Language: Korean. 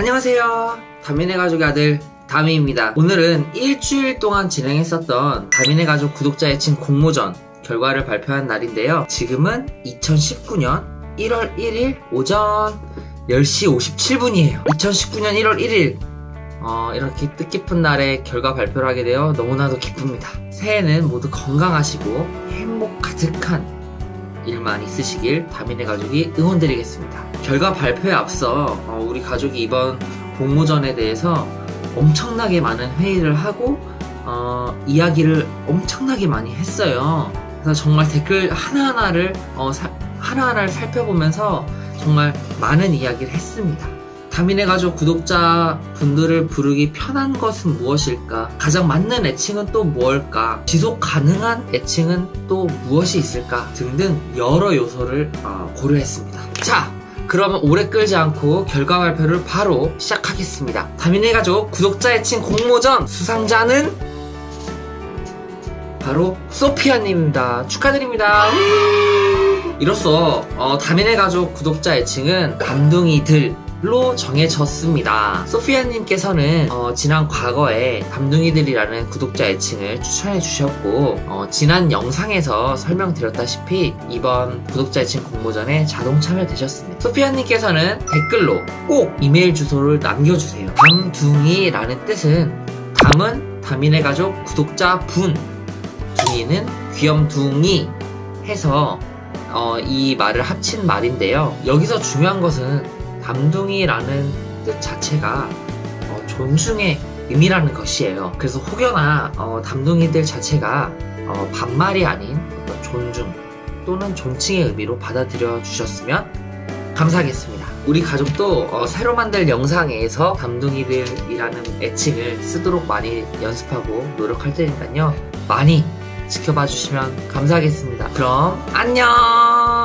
안녕하세요. 다민의 가족의 아들 다미입니다. 오늘은 일주일 동안 진행했었던 다민의 가족 구독자 애칭 공모전 결과를 발표한 날인데요. 지금은 2019년 1월 1일 오전 10시 57분이에요. 2019년 1월 1일 어, 이렇게 뜻깊은 날에 결과 발표를 하게 되어 너무나도 기쁩니다. 새해는 모두 건강하시고 행복 가득한 일만 있으시길 다민의 가족이 응원드리겠습니다. 결과 발표에 앞서 어, 우리 가족이 이번 공모전에 대해서 엄청나게 많은 회의를 하고 어, 이야기를 엄청나게 많이 했어요. 그래서 정말 댓글 하나하나를 어, 사- 하나하나를 살펴보면서 정말 많은 이야기를 했습니다. 다민의 가족 구독자 분들을 부르기 편한 것은 무엇일까? 가장 맞는 애칭은 또 무엇일까? 지속 가능한 애칭은 또 무엇이 있을까? 등등 여러 요소를 어, 고려했습니다. 자, 그러면 오래 끌지 않고 결과 발표를 바로 시작하겠습니다. 다민의 가족 구독자 애칭 공모전 수상자는 바로 소피아님입니다. 축하드립니다. 이로써 어, 다민의 가족 구독자 애칭은 감둥이들 로 정해졌습니다. 소피아님께서는 어, 지난 과거에 감둥이들이라는 구독자 애칭을 추천해 주셨고 어, 지난 영상에서 설명드렸다시피 이번 구독자 애칭 공모전에 자동 참여되셨습니다. 소피아님께서는 댓글로 꼭 이메일 주소를 남겨주세요. 담둥이라는 뜻은 담은 다민의 가족 구독자 분 둥이는 귀염둥이 해서 어, 이 말을 합친 말인데요. 여기서 중요한 것은 담둥이라는 뜻 자체가 어, 존중의 의미라는 것이에요. 그래서 혹여나 어, 담둥이들 자체가 어, 반말이 아닌 어떤 존중 또는 존칭의 의미로 받아들여 주셨으면 감사하겠습니다. 우리 가족도 어, 새로 만들 영상에서 담둥이들이라는 애칭을 쓰도록 많이 연습하고 노력할 테니까요. 많이 지켜봐 주시면 감사하겠습니다. 그럼 안녕!